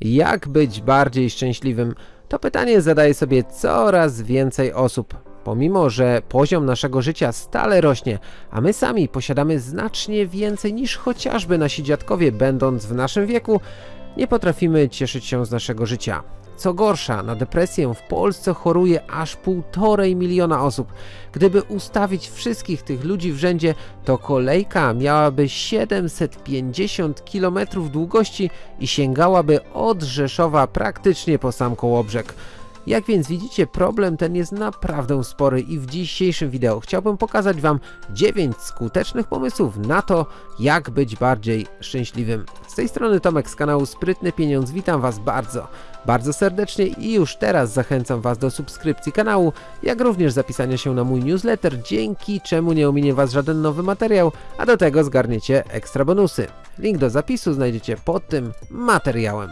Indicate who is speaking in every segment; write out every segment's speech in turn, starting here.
Speaker 1: Jak być bardziej szczęśliwym? To pytanie zadaje sobie coraz więcej osób. Pomimo, że poziom naszego życia stale rośnie, a my sami posiadamy znacznie więcej niż chociażby nasi dziadkowie będąc w naszym wieku, nie potrafimy cieszyć się z naszego życia. Co gorsza, na depresję w Polsce choruje aż półtorej miliona osób. Gdyby ustawić wszystkich tych ludzi w rzędzie, to kolejka miałaby 750 km długości i sięgałaby od Rzeszowa praktycznie po sam Kołobrzeg. Jak więc widzicie, problem ten jest naprawdę spory i w dzisiejszym wideo chciałbym pokazać Wam 9 skutecznych pomysłów na to, jak być bardziej szczęśliwym. Z tej strony Tomek z kanału Sprytny Pieniądz, witam Was bardzo, bardzo serdecznie i już teraz zachęcam Was do subskrypcji kanału, jak również zapisania się na mój newsletter, dzięki czemu nie ominie Was żaden nowy materiał, a do tego zgarniecie ekstra bonusy. Link do zapisu znajdziecie pod tym materiałem.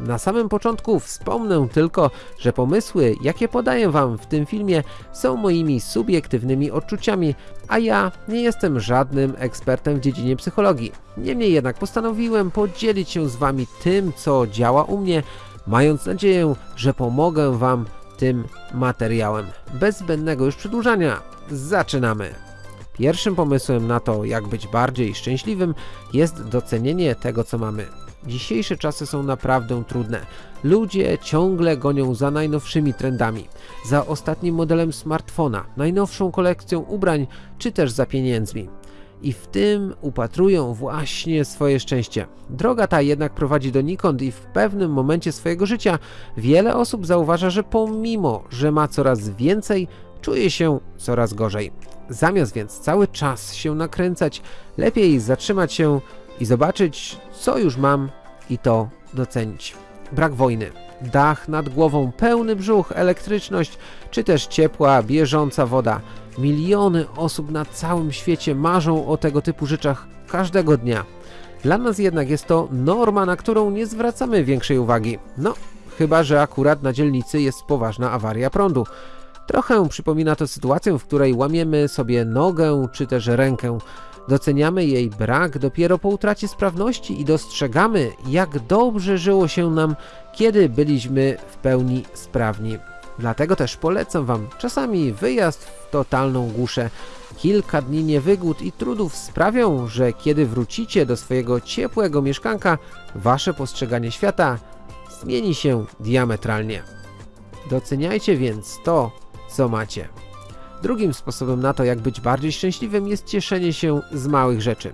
Speaker 1: Na samym początku wspomnę tylko, że pomysły, jakie podaję Wam w tym filmie są moimi subiektywnymi odczuciami, a ja nie jestem żadnym ekspertem w dziedzinie psychologii. Niemniej jednak postanowiłem podzielić się z Wami tym, co działa u mnie, mając nadzieję, że pomogę Wam tym materiałem. Bez zbędnego już przedłużania, zaczynamy! Pierwszym pomysłem na to, jak być bardziej szczęśliwym jest docenienie tego, co mamy. Dzisiejsze czasy są naprawdę trudne. Ludzie ciągle gonią za najnowszymi trendami, za ostatnim modelem smartfona, najnowszą kolekcją ubrań, czy też za pieniędzmi. I w tym upatrują właśnie swoje szczęście. Droga ta jednak prowadzi donikąd i w pewnym momencie swojego życia wiele osób zauważa, że pomimo, że ma coraz więcej, czuje się coraz gorzej. Zamiast więc cały czas się nakręcać, lepiej zatrzymać się i zobaczyć, co już mam i to docenić. Brak wojny, dach nad głową, pełny brzuch, elektryczność, czy też ciepła, bieżąca woda. Miliony osób na całym świecie marzą o tego typu rzeczach każdego dnia. Dla nas jednak jest to norma, na którą nie zwracamy większej uwagi. No, chyba że akurat na dzielnicy jest poważna awaria prądu. Trochę przypomina to sytuację, w której łamiemy sobie nogę czy też rękę. Doceniamy jej brak dopiero po utracie sprawności i dostrzegamy, jak dobrze żyło się nam, kiedy byliśmy w pełni sprawni. Dlatego też polecam Wam czasami wyjazd w totalną głuszę. Kilka dni niewygód i trudów sprawią, że kiedy wrócicie do swojego ciepłego mieszkanka, Wasze postrzeganie świata zmieni się diametralnie. Doceniajcie więc to, co macie. Drugim sposobem na to, jak być bardziej szczęśliwym jest cieszenie się z małych rzeczy.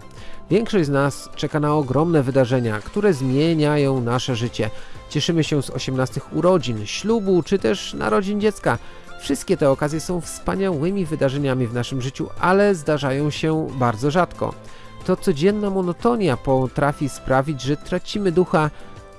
Speaker 1: Większość z nas czeka na ogromne wydarzenia, które zmieniają nasze życie. Cieszymy się z 18 urodzin, ślubu czy też narodzin dziecka. Wszystkie te okazje są wspaniałymi wydarzeniami w naszym życiu, ale zdarzają się bardzo rzadko. To codzienna monotonia potrafi sprawić, że tracimy ducha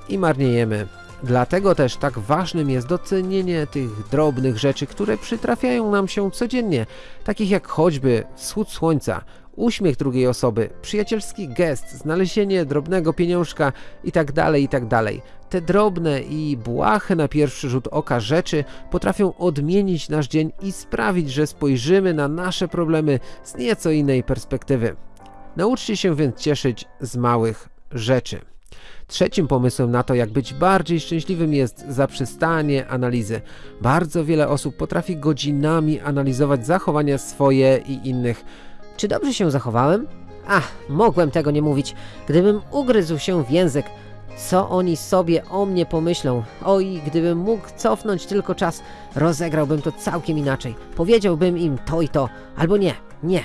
Speaker 1: i marniejemy. Dlatego też tak ważnym jest docenienie tych drobnych rzeczy, które przytrafiają nam się codziennie, takich jak choćby wschód słońca, uśmiech drugiej osoby, przyjacielski gest, znalezienie drobnego pieniążka itd., itd. Te drobne i błahe na pierwszy rzut oka rzeczy potrafią odmienić nasz dzień i sprawić, że spojrzymy na nasze problemy z nieco innej perspektywy. Nauczcie się więc cieszyć z małych rzeczy. Trzecim pomysłem na to, jak być bardziej szczęśliwym jest zaprzestanie analizy. Bardzo wiele osób potrafi godzinami analizować zachowania swoje i innych.
Speaker 2: Czy dobrze się zachowałem? Ach, mogłem tego nie mówić. Gdybym ugryzł się w język, co oni sobie o mnie pomyślą? Oj, gdybym mógł cofnąć tylko czas, rozegrałbym to całkiem inaczej. Powiedziałbym im to i to, albo nie, nie.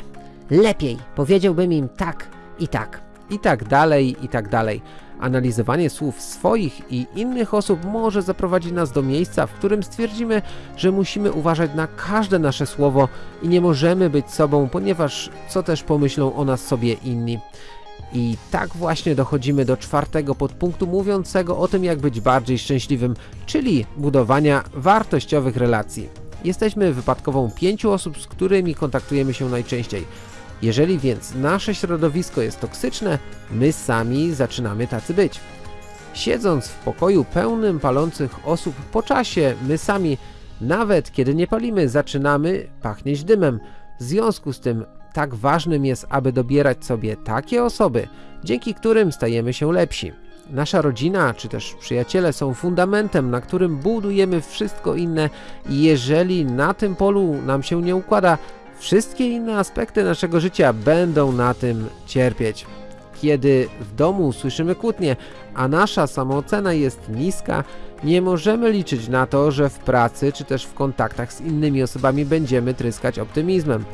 Speaker 2: Lepiej, powiedziałbym im tak i tak.
Speaker 1: I tak dalej, i tak dalej. Analizowanie słów swoich i innych osób może zaprowadzić nas do miejsca, w którym stwierdzimy, że musimy uważać na każde nasze słowo i nie możemy być sobą, ponieważ co też pomyślą o nas sobie inni. I tak właśnie dochodzimy do czwartego podpunktu mówiącego o tym, jak być bardziej szczęśliwym, czyli budowania wartościowych relacji. Jesteśmy wypadkową pięciu osób, z którymi kontaktujemy się najczęściej. Jeżeli więc nasze środowisko jest toksyczne, my sami zaczynamy tacy być. Siedząc w pokoju pełnym palących osób po czasie, my sami, nawet kiedy nie palimy, zaczynamy pachnieć dymem. W związku z tym tak ważnym jest, aby dobierać sobie takie osoby, dzięki którym stajemy się lepsi. Nasza rodzina czy też przyjaciele są fundamentem, na którym budujemy wszystko inne i jeżeli na tym polu nam się nie układa, wszystkie inne aspekty naszego życia będą na tym cierpieć. Kiedy w domu słyszymy kłótnie, a nasza samoocena jest niska, nie możemy liczyć na to, że w pracy czy też w kontaktach z innymi osobami będziemy tryskać optymizmem.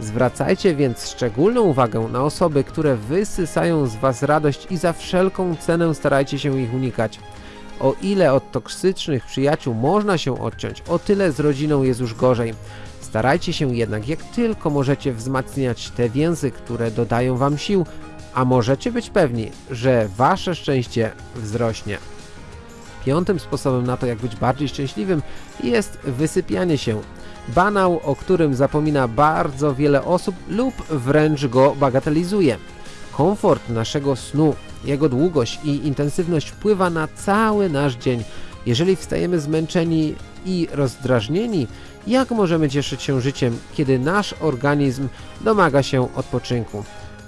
Speaker 1: Zwracajcie więc szczególną uwagę na osoby, które wysysają z Was radość i za wszelką cenę starajcie się ich unikać. O ile od toksycznych przyjaciół można się odciąć, o tyle z rodziną jest już gorzej. Starajcie się jednak jak tylko możecie wzmacniać te więzy, które dodają Wam sił, a możecie być pewni, że Wasze szczęście wzrośnie. Piątym sposobem na to, jak być bardziej szczęśliwym jest wysypianie się. Banał, o którym zapomina bardzo wiele osób lub wręcz go bagatelizuje. Komfort naszego snu, jego długość i intensywność wpływa na cały nasz dzień. Jeżeli wstajemy zmęczeni i rozdrażnieni, jak możemy cieszyć się życiem, kiedy nasz organizm domaga się odpoczynku?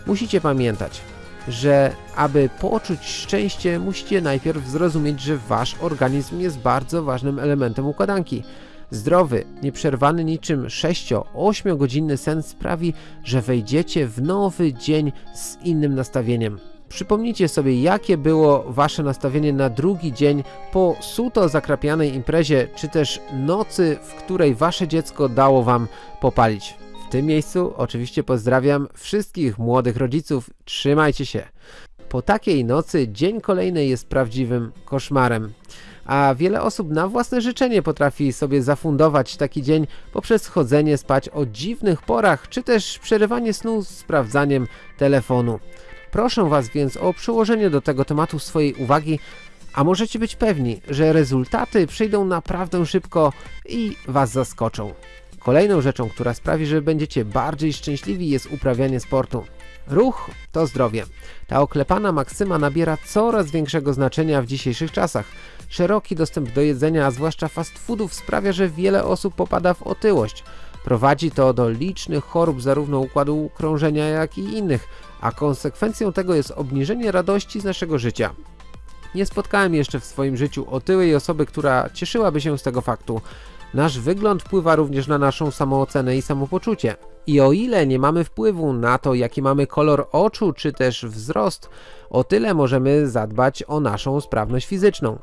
Speaker 1: Musicie pamiętać, że aby poczuć szczęście, musicie najpierw zrozumieć, że wasz organizm jest bardzo ważnym elementem układanki. Zdrowy, nieprzerwany niczym 6-8 godzinny sen sprawi, że wejdziecie w nowy dzień z innym nastawieniem. Przypomnijcie sobie, jakie było wasze nastawienie na drugi dzień po suto zakrapianej imprezie, czy też nocy, w której wasze dziecko dało wam popalić. W tym miejscu oczywiście pozdrawiam wszystkich młodych rodziców, trzymajcie się. Po takiej nocy dzień kolejny jest prawdziwym koszmarem. A wiele osób na własne życzenie potrafi sobie zafundować taki dzień poprzez chodzenie spać o dziwnych porach, czy też przerywanie snu z sprawdzaniem telefonu. Proszę Was więc o przyłożenie do tego tematu swojej uwagi, a możecie być pewni, że rezultaty przyjdą naprawdę szybko i Was zaskoczą. Kolejną rzeczą, która sprawi, że będziecie bardziej szczęśliwi jest uprawianie sportu. Ruch to zdrowie. Ta oklepana maksyma nabiera coraz większego znaczenia w dzisiejszych czasach. Szeroki dostęp do jedzenia, a zwłaszcza fast foodów sprawia, że wiele osób popada w otyłość. Prowadzi to do licznych chorób zarówno układu krążenia, jak i innych, a konsekwencją tego jest obniżenie radości z naszego życia. Nie spotkałem jeszcze w swoim życiu otyłej osoby, która cieszyłaby się z tego faktu. Nasz wygląd wpływa również na naszą samoocenę i samopoczucie. I o ile nie mamy wpływu na to, jaki mamy kolor oczu czy też wzrost, o tyle możemy zadbać o naszą sprawność fizyczną.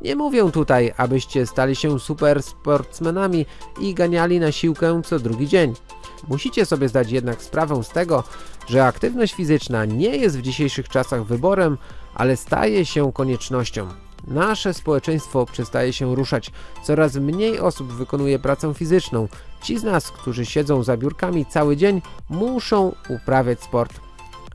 Speaker 1: Nie mówię tutaj, abyście stali się super sportsmenami i ganiali na siłkę co drugi dzień. Musicie sobie zdać jednak sprawę z tego, że aktywność fizyczna nie jest w dzisiejszych czasach wyborem, ale staje się koniecznością. Nasze społeczeństwo przestaje się ruszać, coraz mniej osób wykonuje pracę fizyczną. Ci z nas, którzy siedzą za biurkami cały dzień, muszą uprawiać sport.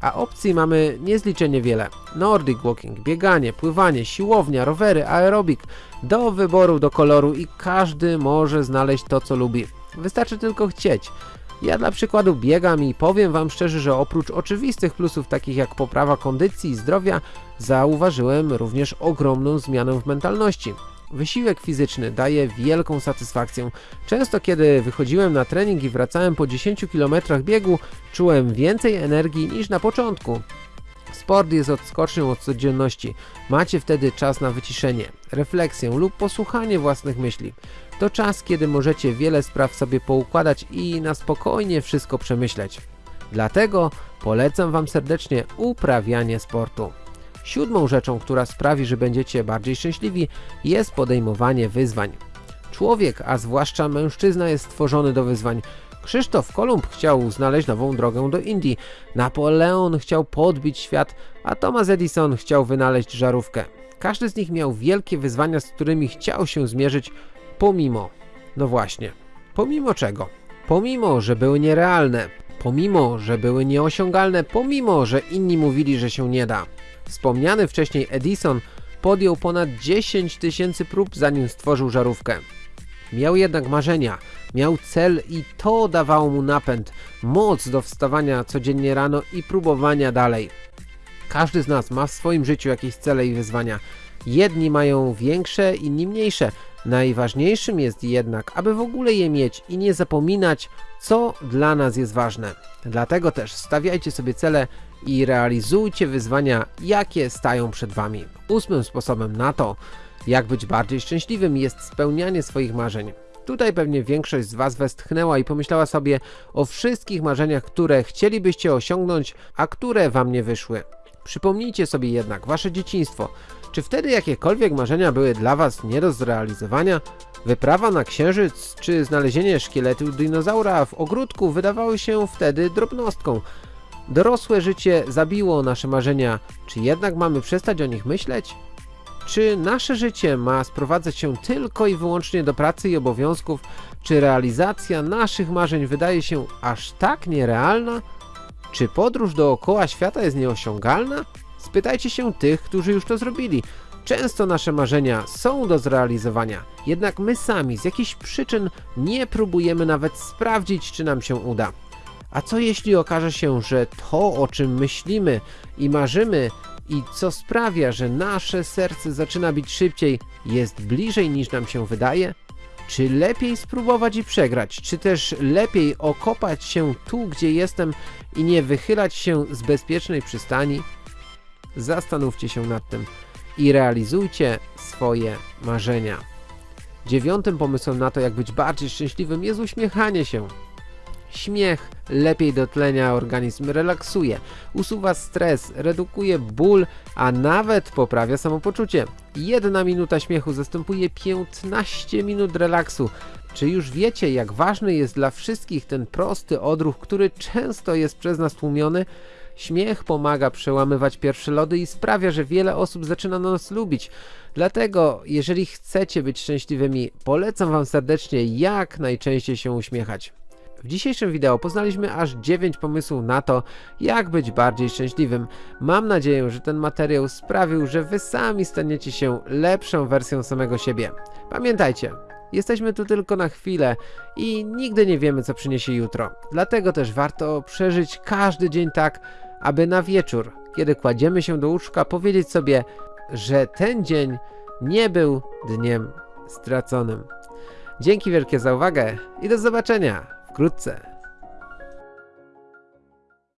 Speaker 1: A opcji mamy niezliczenie wiele. Nordic walking, bieganie, pływanie, siłownia, rowery, aerobik. Do wyboru, do koloru i każdy może znaleźć to co lubi. Wystarczy tylko chcieć. Ja dla przykładu biegam i powiem wam szczerze, że oprócz oczywistych plusów takich jak poprawa kondycji i zdrowia, zauważyłem również ogromną zmianę w mentalności. Wysiłek fizyczny daje wielką satysfakcję. Często kiedy wychodziłem na trening i wracałem po 10 km biegu, czułem więcej energii niż na początku. Sport jest odskocznią od codzienności. Macie wtedy czas na wyciszenie, refleksję lub posłuchanie własnych myśli. To czas, kiedy możecie wiele spraw sobie poukładać i na spokojnie wszystko przemyśleć. Dlatego polecam Wam serdecznie uprawianie sportu. Siódmą rzeczą, która sprawi, że będziecie bardziej szczęśliwi jest podejmowanie wyzwań. Człowiek, a zwłaszcza mężczyzna jest stworzony do wyzwań. Krzysztof Kolumb chciał znaleźć nową drogę do Indii, Napoleon chciał podbić świat, a Thomas Edison chciał wynaleźć żarówkę. Każdy z nich miał wielkie wyzwania, z którymi chciał się zmierzyć, pomimo, no właśnie, pomimo czego? Pomimo, że były nierealne, pomimo, że były nieosiągalne, pomimo, że inni mówili, że się nie da. Wspomniany wcześniej Edison podjął ponad 10 tysięcy prób zanim stworzył żarówkę. Miał jednak marzenia, miał cel i to dawało mu napęd, moc do wstawania codziennie rano i próbowania dalej. Każdy z nas ma w swoim życiu jakieś cele i wyzwania. Jedni mają większe, inni mniejsze. Najważniejszym jest jednak, aby w ogóle je mieć i nie zapominać, co dla nas jest ważne. Dlatego też stawiajcie sobie cele i realizujcie wyzwania, jakie stają przed wami. Ósmym sposobem na to, jak być bardziej szczęśliwym jest spełnianie swoich marzeń. Tutaj pewnie większość z was westchnęła i pomyślała sobie o wszystkich marzeniach, które chcielibyście osiągnąć, a które wam nie wyszły. Przypomnijcie sobie jednak wasze dzieciństwo. Czy wtedy jakiekolwiek marzenia były dla was nie do zrealizowania? Wyprawa na księżyc czy znalezienie szkieletu dinozaura w ogródku wydawały się wtedy drobnostką. Dorosłe życie zabiło nasze marzenia, czy jednak mamy przestać o nich myśleć? Czy nasze życie ma sprowadzać się tylko i wyłącznie do pracy i obowiązków, czy realizacja naszych marzeń wydaje się aż tak nierealna? Czy podróż dookoła świata jest nieosiągalna? Spytajcie się tych, którzy już to zrobili. Często nasze marzenia są do zrealizowania, jednak my sami z jakichś przyczyn nie próbujemy nawet sprawdzić, czy nam się uda. A co jeśli okaże się, że to, o czym myślimy i marzymy, i co sprawia, że nasze serce zaczyna bić szybciej, jest bliżej niż nam się wydaje? Czy lepiej spróbować i przegrać, czy też lepiej okopać się tu, gdzie jestem i nie wychylać się z bezpiecznej przystani? Zastanówcie się nad tym i realizujcie swoje marzenia. Dziewiątym pomysłem na to, jak być bardziej szczęśliwym jest uśmiechanie się. Śmiech lepiej dotlenia organizm, relaksuje, usuwa stres, redukuje ból, a nawet poprawia samopoczucie. Jedna minuta śmiechu zastępuje 15 minut relaksu. Czy już wiecie, jak ważny jest dla wszystkich ten prosty odruch, który często jest przez nas tłumiony? Śmiech pomaga przełamywać pierwsze lody i sprawia, że wiele osób zaczyna nas lubić. Dlatego, jeżeli chcecie być szczęśliwymi, polecam Wam serdecznie jak najczęściej się uśmiechać. W dzisiejszym wideo poznaliśmy aż 9 pomysłów na to, jak być bardziej szczęśliwym. Mam nadzieję, że ten materiał sprawił, że Wy sami staniecie się lepszą wersją samego siebie. Pamiętajcie, jesteśmy tu tylko na chwilę i nigdy nie wiemy, co przyniesie jutro. Dlatego też warto przeżyć każdy dzień tak, aby na wieczór, kiedy kładziemy się do łóżka, powiedzieć sobie, że ten dzień nie był dniem straconym. Dzięki wielkie za uwagę i do zobaczenia 그렇지